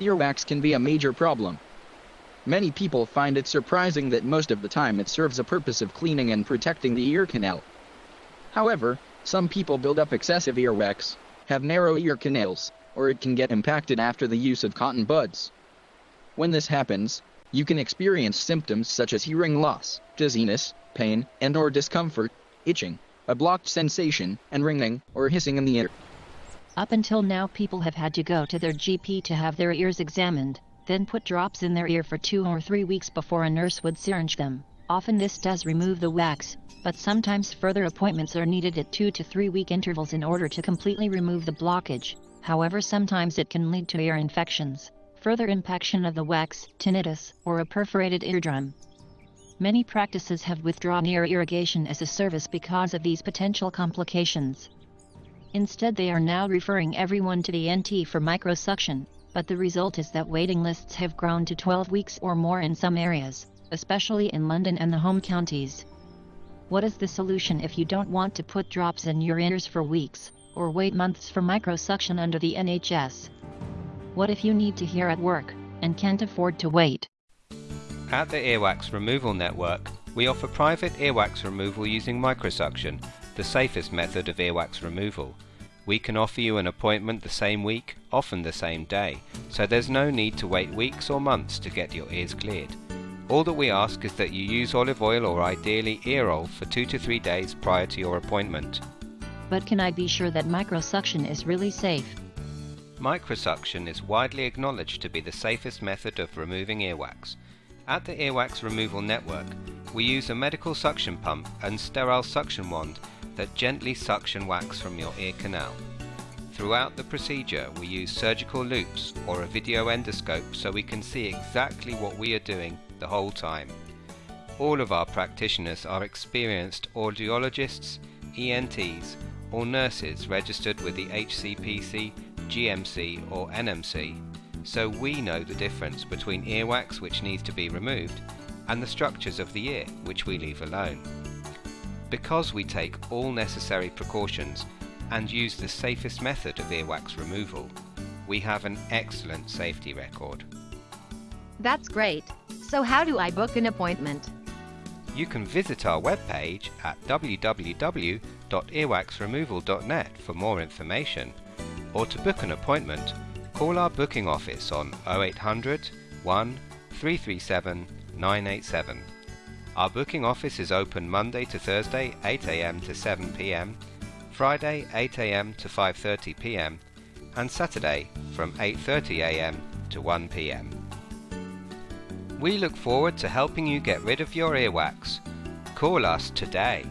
Earwax can be a major problem. Many people find it surprising that most of the time it serves a purpose of cleaning and protecting the ear canal. However, some people build up excessive earwax, have narrow ear canals, or it can get impacted after the use of cotton buds. When this happens, you can experience symptoms such as hearing loss, dizziness, pain, and or discomfort, itching, a blocked sensation, and ringing or hissing in the ear. Up until now people have had to go to their GP to have their ears examined, then put drops in their ear for two or three weeks before a nurse would syringe them. Often this does remove the wax, but sometimes further appointments are needed at two to three week intervals in order to completely remove the blockage. However sometimes it can lead to ear infections, further impaction of the wax, tinnitus, or a perforated eardrum. Many practices have withdrawn ear irrigation as a service because of these potential complications. Instead they are now referring everyone to the ENT for microsuction, but the result is that waiting lists have grown to 12 weeks or more in some areas, especially in London and the home counties. What is the solution if you don't want to put drops in your ears for weeks, or wait months for microsuction under the NHS? What if you need to hear at work, and can't afford to wait? At the Earwax Removal Network, we offer private earwax removal using microsuction, the safest method of earwax removal. We can offer you an appointment the same week, often the same day, so there's no need to wait weeks or months to get your ears cleared. All that we ask is that you use olive oil or ideally ear oil for 2 to 3 days prior to your appointment. But can I be sure that microsuction is really safe? Microsuction is widely acknowledged to be the safest method of removing earwax. At the Earwax Removal Network, we use a medical suction pump and sterile suction wand that gently suction wax from your ear canal. Throughout the procedure, we use surgical loupes or a video endoscope so we can see exactly what we are doing the whole time. All of our practitioners are experienced audiologists, ENTs, or nurses registered with the HCPC, GMC, or NMC so we know the difference between earwax which needs to be removed and the structures of the ear which we leave alone. Because we take all necessary precautions and use the safest method of earwax removal, we have an excellent safety record. That's great. So how do I book an appointment? You can visit our webpage at www.earwaxremoval.net for more information or to book an appointment Call our booking office on 0800 1 337 987. Our booking office is open Monday to Thursday 8am to 7pm, Friday 8am to 5.30pm and Saturday from 8.30am to 1pm. We look forward to helping you get rid of your earwax. Call us today.